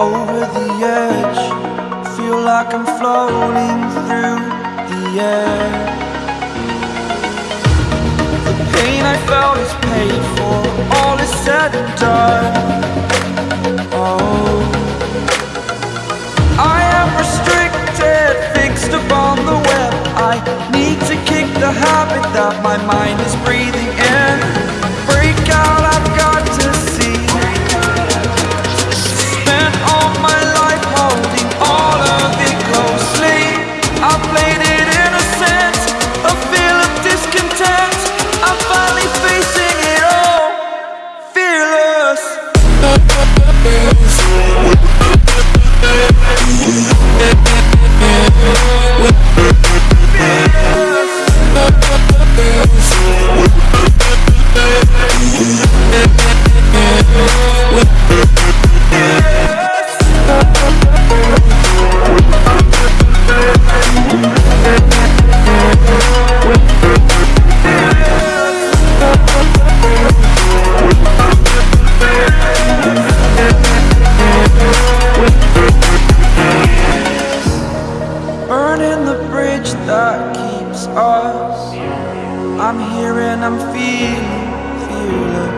over the edge. Feel like I'm floating through the air. The pain I felt is paid for. All is said and done. Oh. I am restricted Fixed upon the web. I need to kick the habit That my mind is breathing that keeps us. I'm here and I'm feeling fearless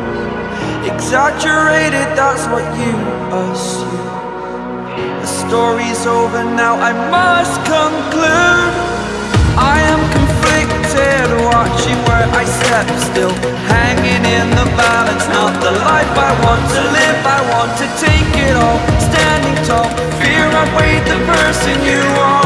Exaggerated, that's what you assume. The story's over now, I must conclude. I am conflicted, watching where I step still. Hanging in the balance, not the life I want to live. I want to take it all, standing tall. Fear outweighed the person you are